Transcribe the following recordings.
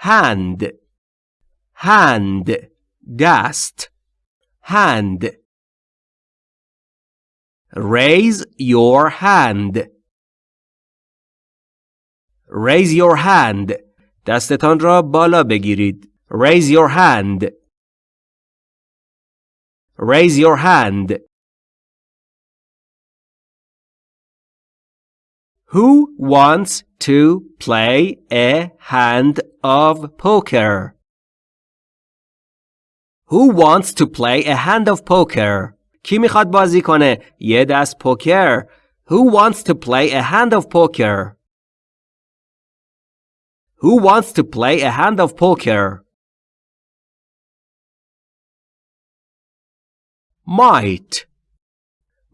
hand hand دست hand raise your hand raise your hand دستتان را بالا بگیرید raise your hand raise your hand Who wants to play a hand of poker? Who wants to play a hand of poker? کی میخواد بازی کنه یه دست پوکر Who wants to play a hand of poker? Who wants to play a hand of poker? Might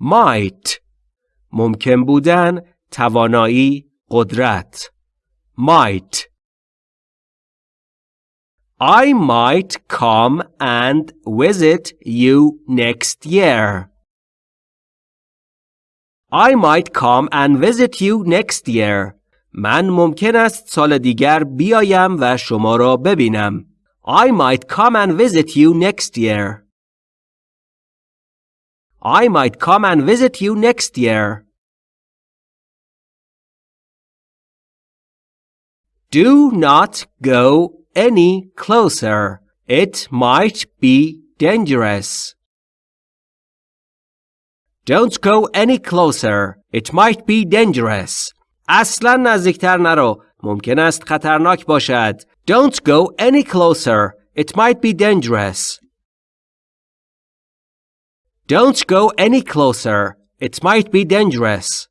Might ممکن بودن توانایی قدرت might I might come and visit you next year. I might come and visit you next year. من ممکن است سال دیگر بیایم و شما را ببینم. I might come and visit you next year. I might come and visit you next year. Do not go any closer. It might be dangerous. Don't go any closer. It might be dangerous. اصلا نزدیکتر نرو. ممکن است خطرناک باشد. Don't go any closer. It might be dangerous. Don't go any closer. It might be dangerous.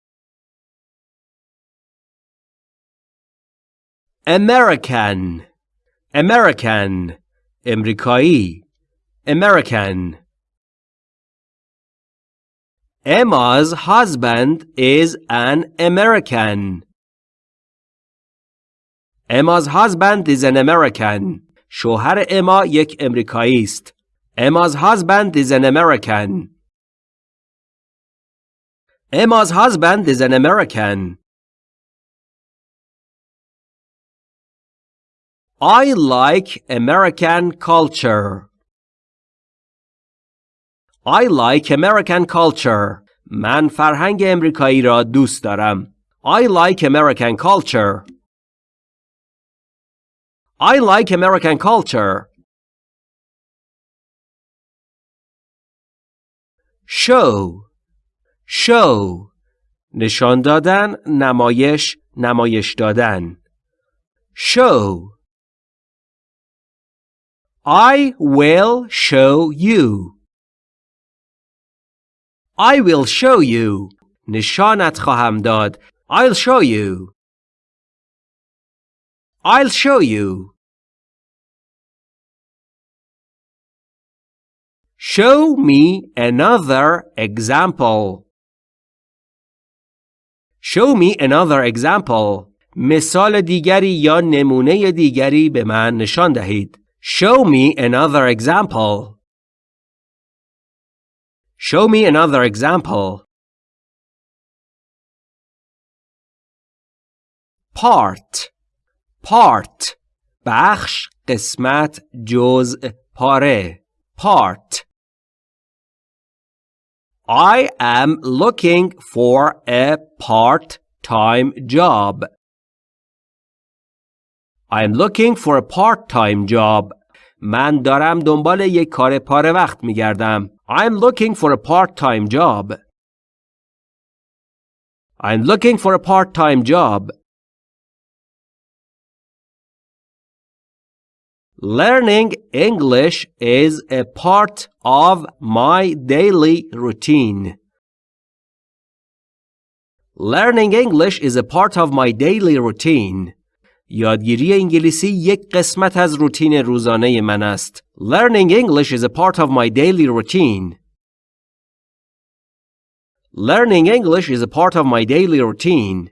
American American امریکایی American Emma's husband is an American. Emma's husband is an American. شوهر اما یک امریکایی است. Emma's husband is an American. Emma's husband is an American. I like American culture. I like American culture. من فرهنگ امریکایی را دوست دارم. I like American culture. I like American culture. Show Show نشان دادن نمایش نمایش دادن Show I will show you. I will show you. نشانت خواهم داد. I'll show you. I'll show you. Show me another example. Show me another example. مثال دیگری یا نمونه دیگری به من نشان دهید. Show me another example. Show me another example. Part Part بخش قسمت جزء پاره Part I am looking for a part-time job. I am looking for a part-time job. من دارم دنبال یک کار پاره وقت می گردم. I'm looking for a part-time job. I'm looking for a part-time job. Learning English is a part of my daily routine. Learning English is a part of my daily routine. یادگیری انگلیسی یک قسمت از روتین روزانه من است. Learning English is a part of my daily routine. Learning English is a part of my daily routine.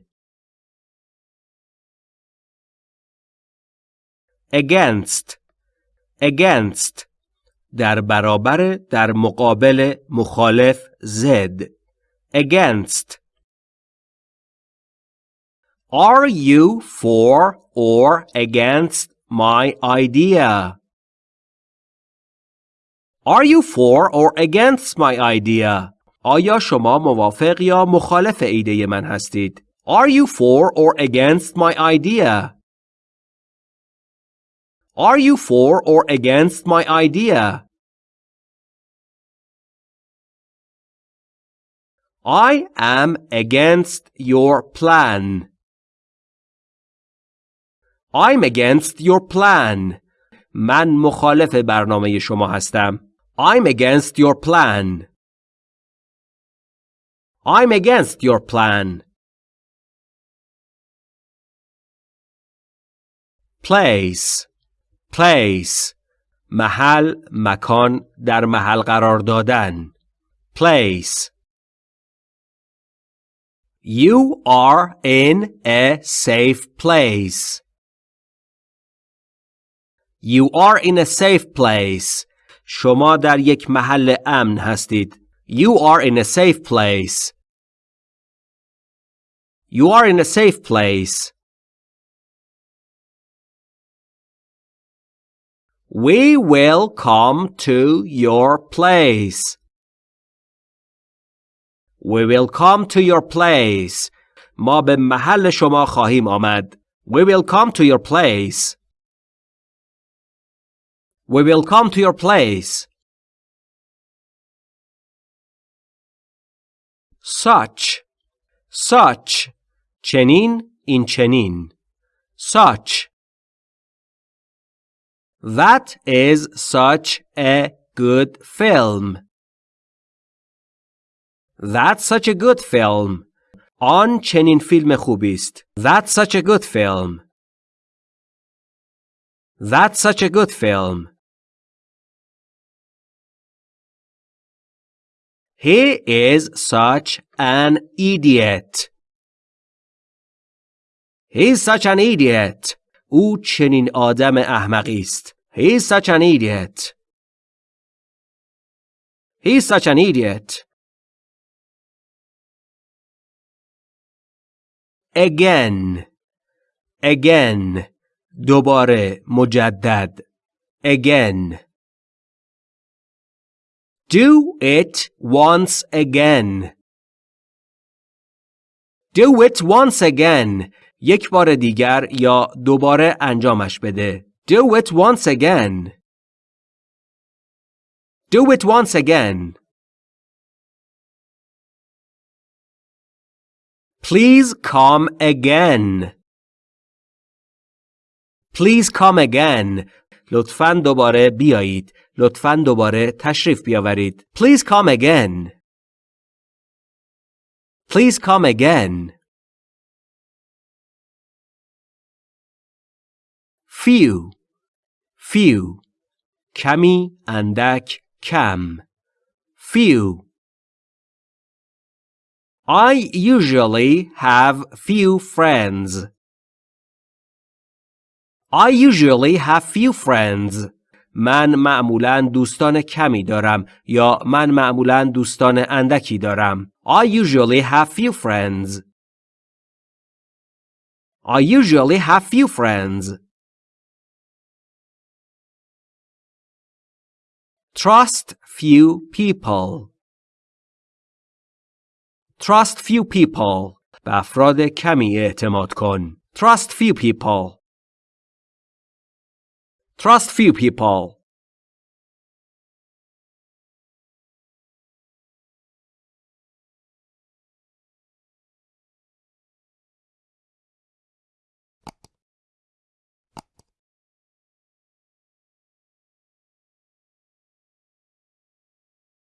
Against Against در برابر در مقابل مخالف زد Against Are you for or against my idea? Are you for or against my idea? آیا شما موافق یا مخالف ایده من هستید؟ Are you for or against my idea? Are you for or against my idea? I am against your plan. I'm against your plan. من مخالف برنامه شما هستم. I'm against your plan. I'm against your plan. Place place محل مکان در محل قرار دادن place You are in a safe place. You are in a safe place. شما در یک محل امن هستید. You are in a safe place. You are in a safe place. We will come to your place. We will come to your place. ما به محل شما خواهیم آمد. We will come to your place. We will come to your place. Such such چنین این چنین such That is such a good film. That's such a good film. آن چنین فیلم خوبی است. That's such a good film. That's such a good film. He is such an idiot. He's such an idiot. او چنین آدم احمقی است. He's such an idiot. He's such an idiot. again again دوباره مجدد again do it once again do it once again یک بار دیگر یا دوباره انجامش بده do it once again do it once again Please come again. Please come again. لطفاً دوباره بیایید. لطفاً دوباره تشریف بیاورید. Please come again. Please come again. Few. Few. کمی اندک کم. Few. I usually have few friends. I usually have few friends. من معمولا دوستان کمی دارم یا من معمولا دوستان اندکی دارم. I usually have few friends. I usually have few friends. Trust few people. Trust few people. به افراد کمی اعتماد کن. Trust few people. Trust few people.